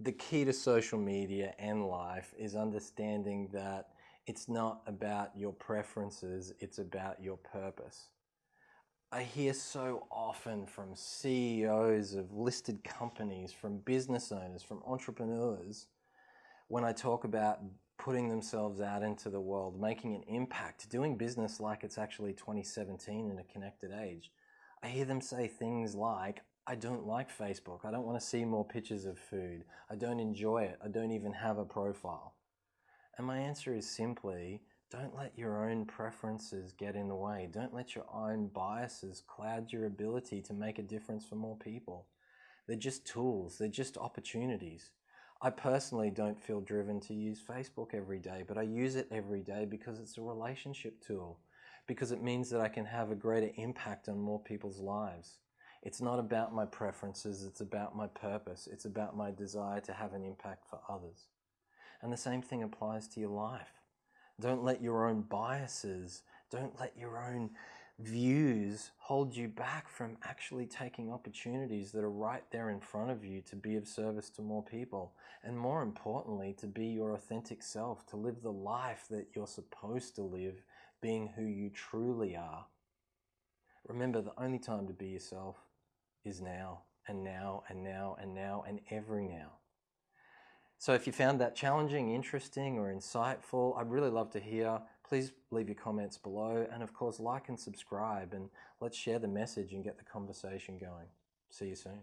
the key to social media and life is understanding that it's not about your preferences, it's about your purpose. I hear so often from CEOs of listed companies, from business owners, from entrepreneurs, when I talk about putting themselves out into the world, making an impact, doing business like it's actually 2017 in a connected age. I hear them say things like, I don't like Facebook. I don't want to see more pictures of food. I don't enjoy it. I don't even have a profile. And my answer is simply, don't let your own preferences get in the way. Don't let your own biases cloud your ability to make a difference for more people. They're just tools. They're just opportunities. I personally don't feel driven to use Facebook every day, but I use it every day because it's a relationship tool, because it means that I can have a greater impact on more people's lives. It's not about my preferences, it's about my purpose. It's about my desire to have an impact for others. And the same thing applies to your life. Don't let your own biases, don't let your own views hold you back from actually taking opportunities that are right there in front of you to be of service to more people. And more importantly, to be your authentic self, to live the life that you're supposed to live, being who you truly are. Remember, the only time to be yourself is now, and now, and now, and now, and every now. So if you found that challenging, interesting, or insightful, I'd really love to hear. Please leave your comments below, and of course, like and subscribe, and let's share the message and get the conversation going. See you soon.